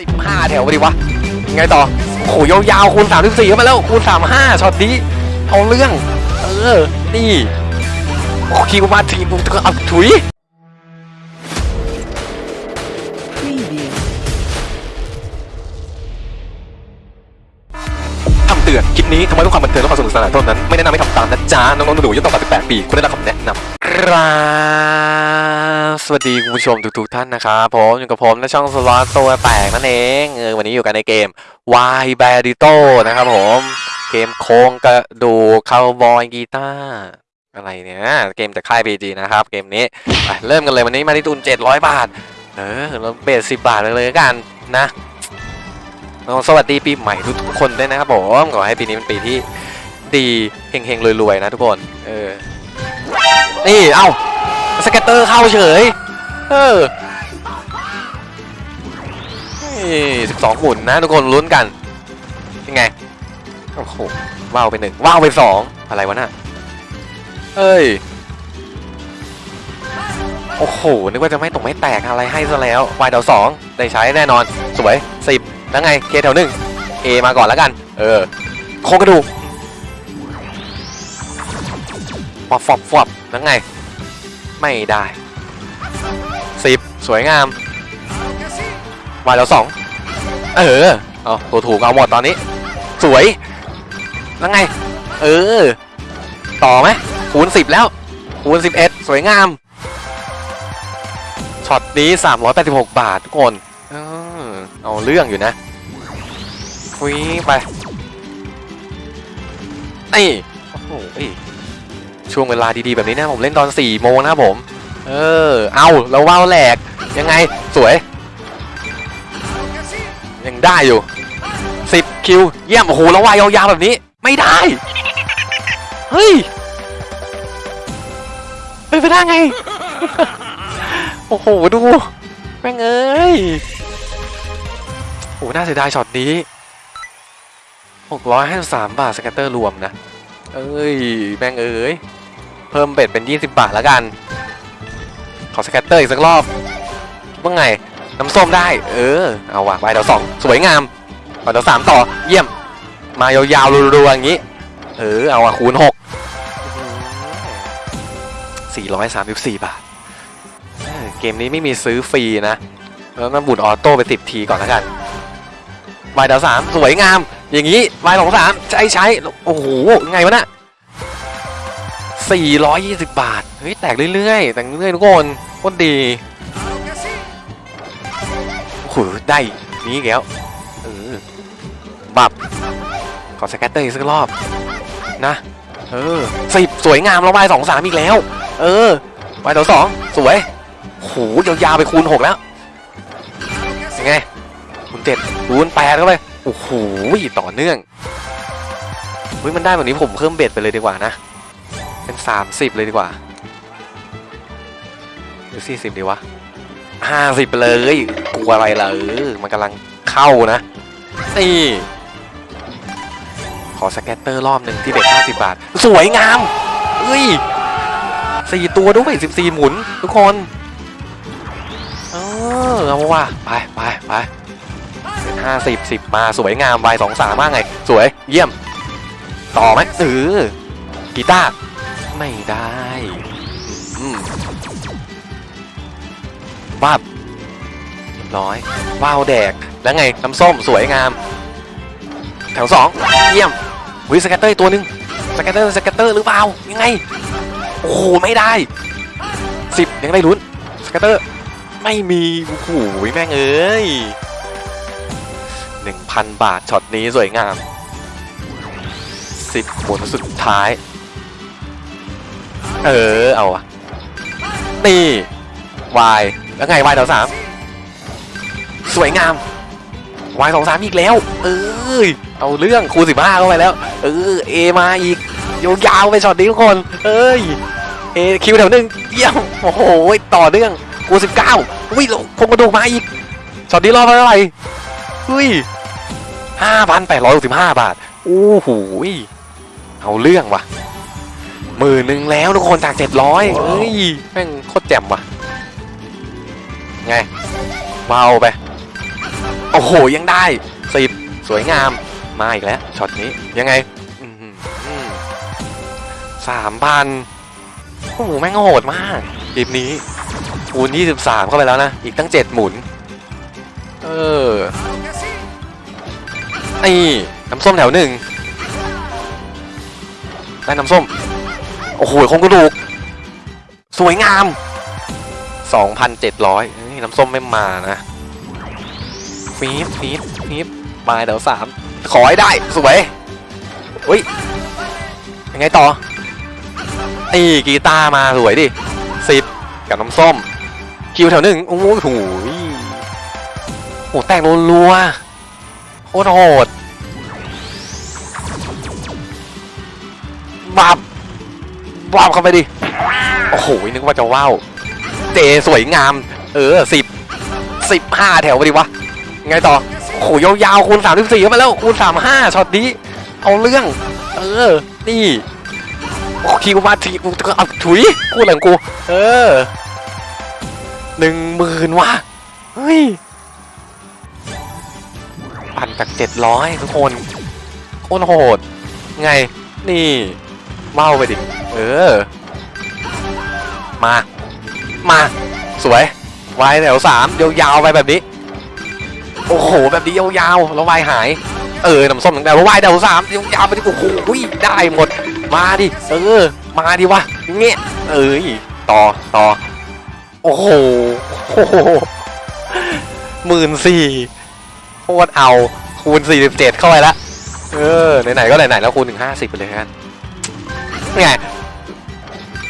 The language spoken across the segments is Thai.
สิบห้าแถวไปดิวะ ไงต่อ โอ้โหยาวๆคูณสามสิบสี่เข้ามาแล้วคูณสามห้าช็อตนี้เอาเรื่อง เออ นี่โอ้คิวมาทีมก็เอาถุยคำเตือน คลิปนี้ทำไมต้องความบันเทิงและความสนุกสนานเท่านั้น ไม่แนะนำให้ทำตามนะจ๊ะ น้องๆหนูๆอายุต่ำกว่า18ปี คุณได้รับคำแนะนำครับ สวัสดีคุณผู้ชมทุกๆท่านนะครับผมอยู่กับผมและช่องสล็อตตัวแตกนั่นเองเออวันนี้อยู่กันในเกม Y b a d i t o นะครับผมเกมโค้งกระดูกคาวบอยกีตาร์อะไรเนี่ยเกมจากค่าย PG นะครับเกมนี้ไปเริ่มกันเลยวันนี้มาที่ทุน 700 บาท เออเราเบส10 บาทเลยเลยกันนะสวัสดีปีใหม่ทุกๆคนด้วยนะครับผมขอให้ปีนี้เป็นปีที่ดีเฮงๆรวยๆนะทุกคนเออนี่เอ้า สเก็ตเตอร์เข้าเฉย เออสิบสองหมุนนะทุกคนลุ้นกัน ยังไง โอ้โห ว้าวไปหนึ่งว้าวไปสองอะไรวะน่ะเอ้ย โอ้โห นึกว่าจะไม่ตกไม่แตกอะไรให้ซะแล้ววายเดาวสองได้ใช้แน่นอน สวยสิบแล้วไง เคแถวหนึ่งเอมาก่อนแล้วกัน เออ โคกระดูกฟอบฟอบฟอบแล้วไง ไม่ได้สิบสวยงามวายเดาวสองเออเอาตัวถูกเอาหมดตอนนี้ สวยแล้วไง เออ ต่อไหมคูณสิบแล้ว คูณสิบเอ็ดสวยงามช็อตนี้386บาททุกคนเออเอาเรื่องอยู่นะคุยไปนี่โอ้โห ช่วงเวลาดีๆ แบบนี้นะผมเล่นตอน4โมงนะผม เออ เอาแล้วว่าวแหลก ยังไงสวย ยังได้อยู่ 10 คิว เยี่ยม โอ้โหแล้ววายยาวๆแบบนี้ ไม่ได้ เฮ้ยเป็นไปได้ไง โอ้โห ดูแม่งเอ้ยโอ้น่าเสียดายช็อตนี้ 653 บาท scatter รวมนะ เอ้ย แม่งเอ้ย เพิ่ม bet เป็น 20 บาทแล้วกัน ขอ scatter อีกสักรอบว่าไง น้ำส้มได้ เออ เอาว่ะไปเดี๋วสองสวยงามไปเดี๋วสามต่อ เยี่ยม มายาวๆรัวๆอย่างนี้ เออ เอาว่ะคูณหกสี่ร้อยสามสิบสี่บาท เกมนี้ไม่มีซื้อฟรีนะ แล้วน้ำบุญออโต้ไปสิบทีก่อนแล้วกันใบดาวสามสวยงาม อย่างนี้ใบสองสามใช้ใช้ โอ้โห ไงวะเนะ่ย 420 บาท เฮ้ย แตกเรื่อยๆ แตกเรื่อยๆทุกคนโคตดีโอ้โหได้นี้แล้วเออบับ ขอ scatter อีกสักรอบ นะ เออสิบสวยงามเราไปสองสามอีกแล้ว เออไปต่อสองสวยโหยาวๆไปคูณหกแล้วยังไงคูณเจ็ดคูณแปดเข้าไปโอ้โหต่อเนื่องเฮ้ยมันได้แบบนี้ผมเพิ่ม bet ไปเลยดีกว่านะ เป็นสามสิบเลยดีกว่า หรือสี่สิบดีวะห้าสิบไปเลย กลัวอะไรล่ะเออมันกำลังเข้านะนี่ขอ scatter รอบหนึ่งที่ bet ห้าสิบบาท สวยงามเฮ้ยสี่ตัวด้วยสิบสี่หมุน ทุกคน เออเอาว่ะไปไปไปเป็นห้าสิบสิบมาสวยงามใบสองสามมากไง สวยเยี่ยม ต่อไหมเออกีตาร์ ไม่ได้บ้าบเรียบร้อย ว้าวแดก แล้วไงน้ำส้มสวยงาม แถวสองเยี่ยมวิสแกตเตอร์ตัวหนึ่งสแกตเตอร์สแกตเตอร์หรือเปล่า ยังไง โอ้โห ไม่ได้สิบยังได้ลุ้นสแกตเตอร์ ไม่มีโอ้โหแม่งเอ้ยหนึ่งพันบาทช็อตนี้สวยงามสิบหมุนสุดท้าย เออ เอาอะนี่วายแล้วไงวายดาวสามสวยงามวายสองสามอีกแล้ว เอ้ยเอาเรื่องคูณสิบห้าเข้าไปแล้ว เออเอมาอีกยาวๆไปช็อตนี้ทุกคน เอ้ยเอคิวแถวหนึ่งเยี่ยมโอ้โหต่อเนื่องกูสิบเก้าอุ้ยคงกระดูกมาอีกช็อตนี้รอบเท่าไหร่อุ้ยห้าพันแปดร้อยสิบห้าบาทโอ้โหเอาเรื่องว่ะ หมื่นหนึ่งแล้วทุกคนจากเจ็ดร้อยเอ้ยแม่งโคตรแจ่มว่ะ ไงเบาไป โอ้โหยังได้สิบสวยงาม มาอีกแล้วช็อตนี้ยังไงสามพันโอ้โหแม่งโหดมากเกมนี้คูณ23เข้าไปแล้วนะ อีกตั้ง7หมุน เออนี่น้ำส้มแถวหนึ่งได้น้ำส้ม โอ้โหคงกระดูก สวยงาม 2,700นี่น้ำส้มไม่มานะ ฟีบฟีบฟีบมาเดี๋ยวสามขอให้ได้ สวยอุ้ยยังไงต่อไอ้กีตาร์มาสวยดิสิบกับน้ำส้ม คิวแถวหนึ่งโอ้โหโหยโหแตกรัวโคตรโหดบับ บับเข้าไปดิ โอ้โห นึกว่าจะว้าว เจสวยงาม เออสิบสิบห้าแถวไปดิวะ ไงต่อ โอ้โห ยาวๆคูณสามสิบสี่เข้ามาแล้วคูณสามห้าช็อตนี้ เอาเรื่อง เออ นี่โอ้คิวมาทีกูเอาถุยกูหลังกู เออหนึ่งหมื่นว่ะ เฮ้ย ปั่นจากเจ็ดร้อยทุกคนโคตรโหด ไง นี่เมาไปดิ เออ มา มา สวย วายแถวสามยาวๆไปแบบนี้ โอ้โห แบบนี้ยาวๆ แล้ววายหาย เออน้ำส้มหนึ่งแต่วาวายแถวสามยาวๆไปดิโอ้โหได้หมด มาดิ เออ มาดิวะ เงี้ย เอ้ย ต่อ ต่อโอ้โหโอ้โหหมื่นสี่โคตรเอาคูณสี่สิบเจ็ดเข้าไปละเออไหนๆก็ไหนๆแล้วคูณถึงห้าสิบไปเลยกันไง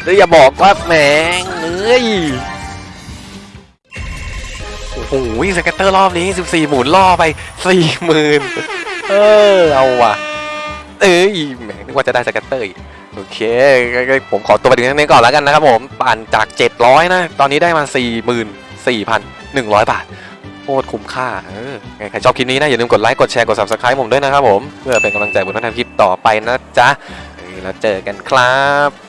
แล้วอย่าบอกว่าแหมงเอ้ยโอ้โห scatter รอบนี้ 14 หมุนล่อไป40,000เออเอาว่ะ เอ้ยแหมนึกว่าจะได้ scatter อีกโอเค ผมขอตัวไปถึงตรงนี้ก่อนแล้วกันนะครับผมปั่นจาก 700 นะ ตอนนี้ได้มา 44,100 บาทโคตรคุ้มค่าเออไงใครชอบคลิปนี้นะอย่าลืมกดไลค์กดแชร์กด subscribe ผมด้วยนะครับผม เพื่อเป็นกำลังใจบนทางคลิปต่อไปนะจ๊ะเออแล้วเจอกันครับ